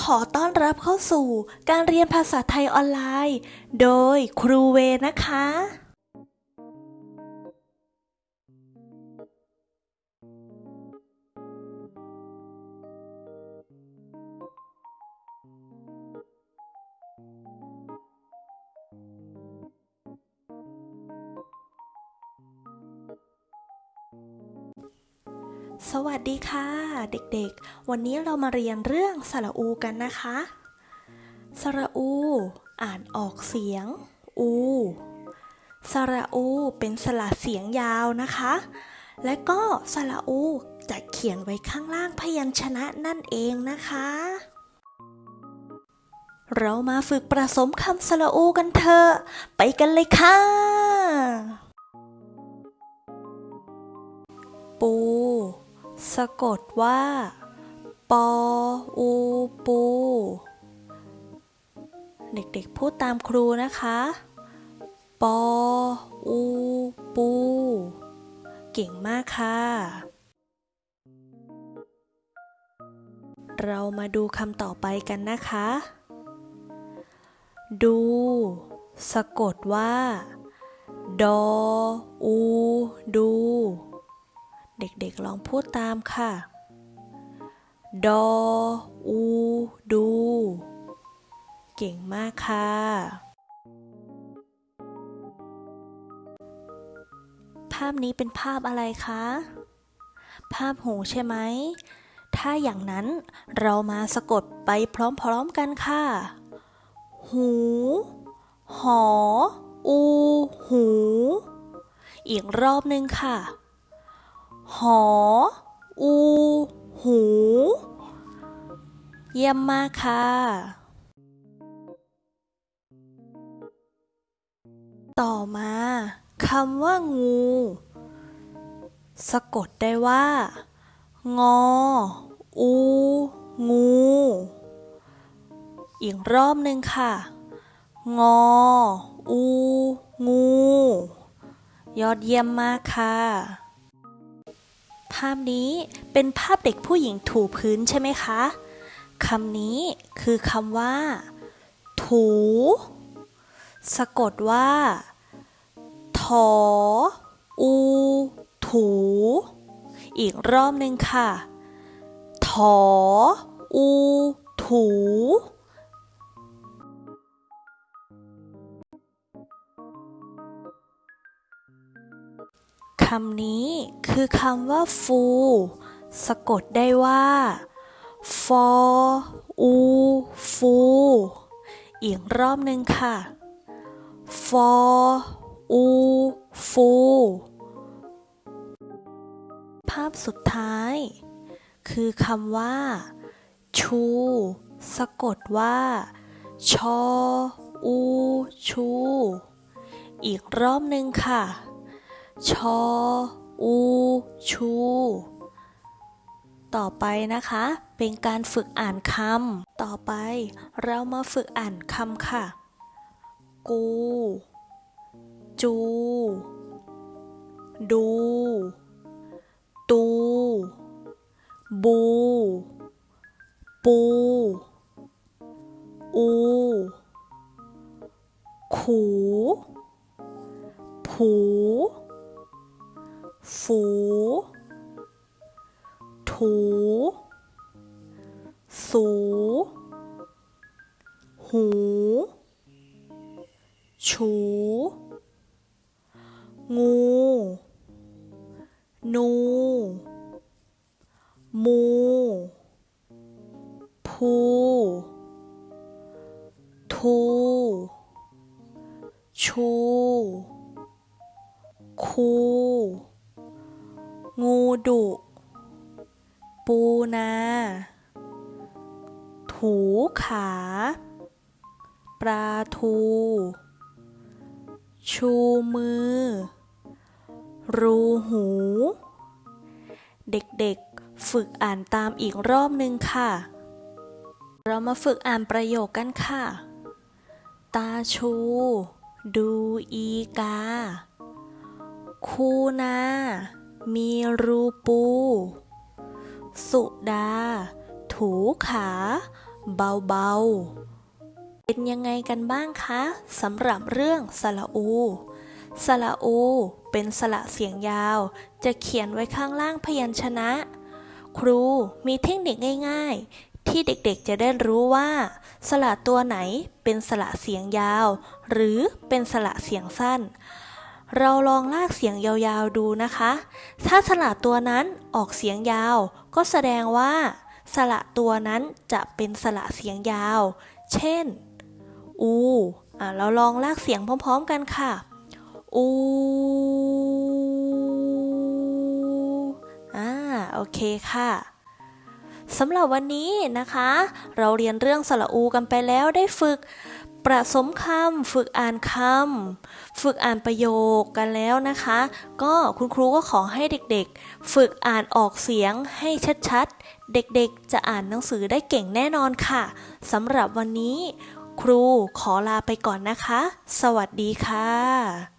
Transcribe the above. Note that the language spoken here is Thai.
ขอต้อนรับเข้าสู่การเรียนภาษาไทยออนไลน์ โดยครูเวนะคะ สวัสดีค่ะ เด็กๆ วันนี้เรามาเรียนเรื่องสระอูกันนะคะ สระอู อ่านออกเสียง อู สระอูเป็นสระเสียงยาวนะคะ และก็สระอูจะเขียนไว้ข้างล่างพยัญชนะนั่นเองนะคะ เรามาฝึกประสมคำสระอูกันเถอะ ไปกันเลยค่ะ สะกดว่า ปออูปู เด็กๆ พูดตามครูนะคะ ปออูปู เก่งมากค่ะ เรามาดูคำต่อไปกันนะคะ ดู สะกดว่า ดออู ดู เด็กๆลองพูดตามค่ะ ดอ อู ดู เก่งมากค่ะ ภาพนี้เป็นภาพอะไรคะ ภาพหูใช่ไหม ถ้าอย่างนั้นเรามาสะกดไปพร้อมๆกันค่ะ หู หอ อู หู อีกรอบนึงค่ะ หอ อู หู เยี่ยมมากค่ะ ต่อมาคำว่างู สะกดได้ว่า งอ อู งู อีกรอบหนึ่งค่ะ งอ อู งู ยอดเยี่ยมมากค่ะ ภาพนี้เป็นภาพเด็กผู้หญิงถูพื้นใช่ไหมคะ คำนี้คือคำว่า ถู สะกดว่าถออู ถู อีกรอบหนึ่งค่ะถออู ถู คำนี้คือคำว่าฟูสะกดได้ว่า ฟออูฟูอีกรอบหนึ่งค่ะ ฟออูฟูภาพสุดท้าย คือคำว่า ชู สะกดว่า ชออูชู อีกรอบหนึ่งค่ะ ชอ อู ชู ต่อไปนะคะ เป็นการฝึกอ่านคำ ต่อไปเรามาฝึกอ่านคำค่ะ กู จู ดู ตู บู ปู อู ขู ผู ฝูถูสูหูฉูงูนูมูพูทูชูคู งูดุ ปูนา ถูขา ปลาทู ชูมือ รูหู เด็กๆ ฝึกอ่านตามอีกรอบหนึ่งค่ะ เรามาฝึกอ่านประโยคกันค่ะ ตาชู ดูอีกา คูนา มีรูปู สุดา ถูขา เบาๆ เป็นยังไงกันบ้างคะสำหรับเรื่องสระอู สระอู เป็นสระเสียงยาว จะเขียนไว้ข้างล่างพยัญชนะ ครูมีเทคนิคง่ายๆ ที่เด็กๆจะได้รู้ว่า สระตัวไหนเป็นสระเสียงยาว หรือเป็นสระเสียงสั้น เราลองลากเสียงยาวๆดูนะคะ ถ้าสระตัวนั้นออกเสียงยาว ก็แสดงว่า สระตัวนั้นจะเป็นสระเสียงยาว เช่น อูอะเราลองลากเสียงพร้อมๆกันค่ะ อูอ่า โอเคค่ะ สำหรับวันนี้นะคะ เราเรียนเรื่องสระอูกันไปแล้วได้ฝึกประสมคำฝึกอ่านคำฝึกอ่านประโยคกันแล้วนะคะ ก็คุณครูก็ขอให้เด็กๆ ฝึกอ่านออกเสียงให้ชัดๆ เด็กๆ จะอ่านหนังสือได้เก่งแน่นอนค่ะสำหรับวันนี้ ครูขอลาไปก่อนนะคะ สวัสดีค่ะ